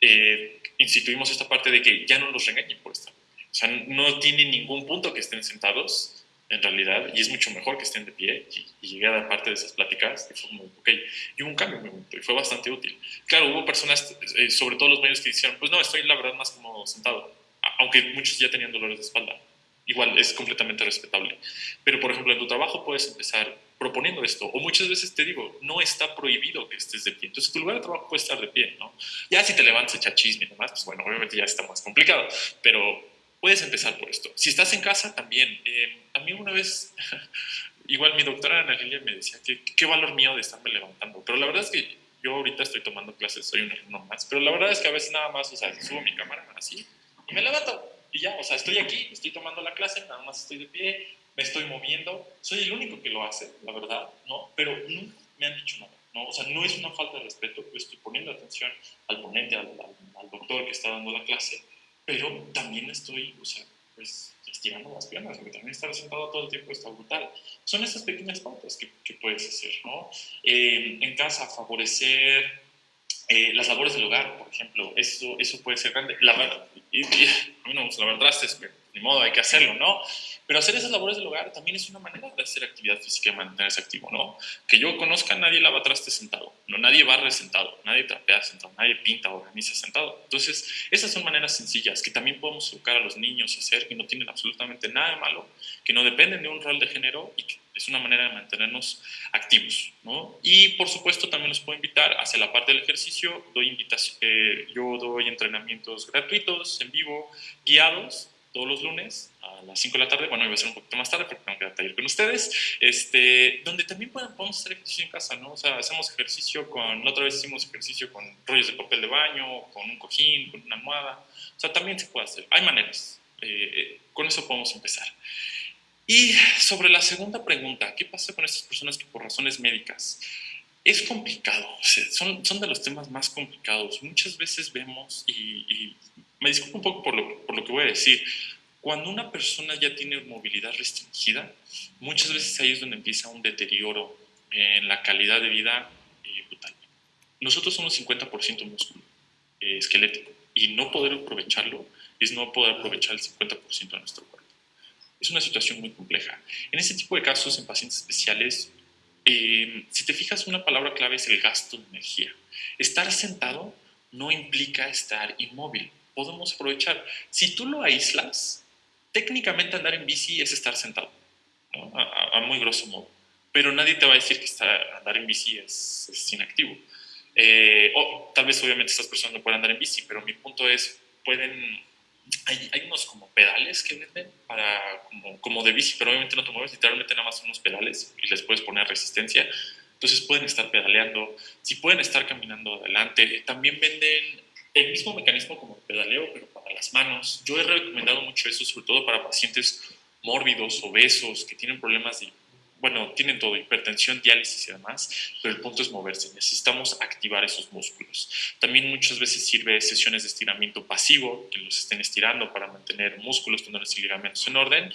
eh, instituimos esta parte de que ya no los regañen por estar. O sea, no tiene ningún punto que estén sentados, en realidad, y es mucho mejor que estén de pie, y, llegué a dar parte de esas pláticas, y fue como, ok, y hubo un cambio y fue bastante útil. Claro, hubo personas, eh, sobre todo los medios, que dijeron, pues no, estoy la verdad más como sentado, aunque muchos ya tenían dolores de espalda. Igual, es completamente respetable. Pero, por ejemplo, en tu trabajo puedes empezar proponiendo esto, o muchas veces te digo, no está prohibido que estés de pie, entonces tu lugar de trabajo puede estar de pie, ¿no? Ya si te levantas, echar chisme y demás, pues bueno, obviamente ya está más complicado, pero puedes empezar por esto. Si estás en casa, también. Eh, a mí una vez, igual mi doctora Ana Lilia me decía que qué valor mío de estarme levantando, pero la verdad es que yo ahorita estoy tomando clases, soy un alumno más, pero la verdad es que a veces nada más, o sea, subo mi cámara así y me levanto y ya, o sea, estoy aquí, estoy tomando la clase, nada más estoy de pie, me estoy moviendo, soy el único que lo hace, la verdad, ¿no? Pero nunca me han dicho nada. ¿no? O sea, no es una falta de respeto, yo estoy poniendo atención al ponente, al, al doctor que está dando la clase, pero también estoy, o sea, pues estirando las piernas, porque también estar sentado todo el tiempo está brutal. Son esas pequeñas pautas que, que puedes hacer, ¿no? Eh, en casa, favorecer eh, las labores del hogar, por ejemplo, eso, eso puede ser grande. Lavar, y, a mí no me gusta lavar trastes, ni modo, hay que hacerlo, ¿no? Pero hacer esas labores del hogar también es una manera de hacer actividad física y mantenerse activo, ¿no? Que yo conozca, nadie lava trastes sentado, no, nadie barre sentado, nadie trapea sentado, nadie pinta o organiza sentado. Entonces, esas son maneras sencillas que también podemos educar a los niños a hacer, que no tienen absolutamente nada de malo, que no dependen de un rol de género y que es una manera de mantenernos activos, ¿no? Y por supuesto también los puedo invitar hacia la parte del ejercicio, doy invitación, eh, yo doy entrenamientos gratuitos, en vivo, guiados, todos los lunes a las 5 de la tarde, bueno, iba a ser un poquito más tarde porque tengo que dar taller con ustedes, este, donde también podemos hacer ejercicio en casa, ¿no? O sea, hacemos ejercicio con, la otra vez hicimos ejercicio con rollos de papel de baño, con un cojín, con una almohada, o sea, también se puede hacer, hay maneras, eh, con eso podemos empezar. Y sobre la segunda pregunta, ¿qué pasa con estas personas que por razones médicas Es complicado, son, son de los temas más complicados. Muchas veces vemos, y, me disculpo un poco por lo, por lo que voy a decir, cuando una persona ya tiene movilidad restringida, muchas veces ahí es donde empieza un deterioro en la calidad de vida eh, brutal. Nosotros somos 50% músculo eh, esquelético y no poder aprovecharlo es no poder aprovechar el 50% de nuestro cuerpo. Es una situación muy compleja. En este tipo de casos, en pacientes especiales, eh, si te fijas, una palabra clave es el gasto de energía. Estar sentado no implica estar inmóvil. Podemos aprovechar. Si tú lo aíslas, técnicamente andar en bici es estar sentado, a, muy grosso modo. Pero nadie te va a decir que andar en bici es, inactivo. Eh, o tal vez obviamente estas personas no pueden andar en bici, pero mi punto es, pueden, hay, hay unos como pedales que venden para, como, como, de bici, pero obviamente no te mueves, literalmente nada más unos pedales y les puedes poner resistencia. Entonces pueden estar pedaleando, si pueden estar caminando adelante. También venden el mismo mecanismo como el pedaleo, pero para las manos. Yo he recomendado mucho eso, sobre todo para pacientes mórbidos, obesos, que tienen problemas de, bueno, tienen todo, hipertensión, diálisis y demás, pero el punto es moverse. Necesitamos activar esos músculos. También muchas veces sirve sesiones de estiramiento pasivo, que los estén estirando para mantener músculos, tendones y ligamentos en orden,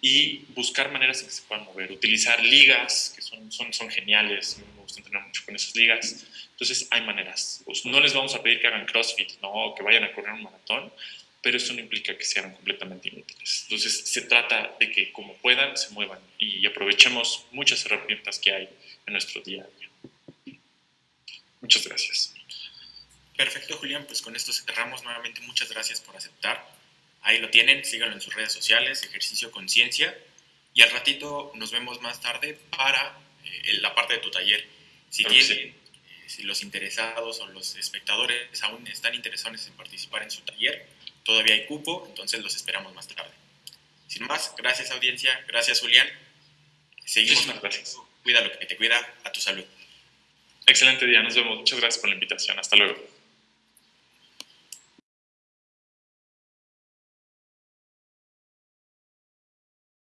y buscar maneras en que se puedan mover. Utilizar ligas, que son, son, son geniales, me gusta entrenar mucho con esas ligas entonces hay maneras. Pues no les vamos a pedir que hagan CrossFit, no, que vayan a correr un maratón, pero eso no implica que sean completamente inútiles. Entonces se trata de que como puedan se muevan y aprovechemos muchas herramientas que hay en nuestro día a día. Muchas gracias. Perfecto, Julián. Pues con esto cerramos nuevamente. Muchas gracias por aceptar. Ahí lo tienen, síganlo en sus redes sociales, ejercicio conciencia. Y al ratito nos vemos más tarde para eh, la parte de tu taller. Si tienen, si los interesados o los espectadores aún están interesados en participar en su taller, todavía hay cupo, entonces los esperamos más tarde. Sin más, gracias audiencia, gracias Julián. Seguimos. gracias. Cuida lo que te cuida, a tu salud. Excelente día, nos vemos. Muchas gracias por la invitación. Hasta luego.